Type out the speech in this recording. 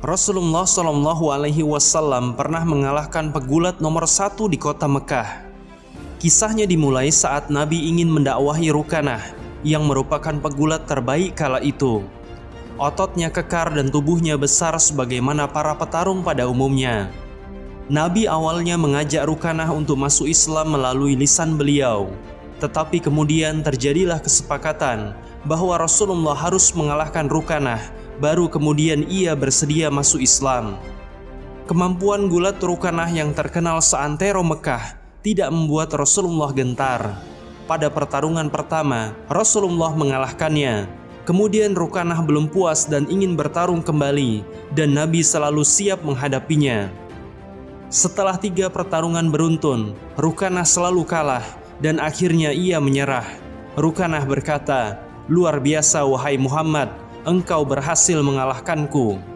Rasulullah Shallallahu Alaihi Wasallam pernah mengalahkan pegulat nomor satu di kota Mekah. Kisahnya dimulai saat Nabi ingin mendakwahi Rukanah yang merupakan pegulat terbaik kala itu. Ototnya kekar dan tubuhnya besar sebagaimana para petarung pada umumnya. Nabi awalnya mengajak Rukanah untuk masuk Islam melalui lisan beliau. Tetapi kemudian terjadilah kesepakatan bahwa Rasulullah harus mengalahkan Rukanah baru kemudian ia bersedia masuk Islam. Kemampuan gulat Rukanah yang terkenal seantero Mekah tidak membuat Rasulullah gentar. Pada pertarungan pertama, Rasulullah mengalahkannya. Kemudian Rukanah belum puas dan ingin bertarung kembali, dan Nabi selalu siap menghadapinya. Setelah tiga pertarungan beruntun, Rukanah selalu kalah, dan akhirnya ia menyerah. Rukanah berkata, "Luar biasa, wahai Muhammad! Engkau berhasil mengalahkanku.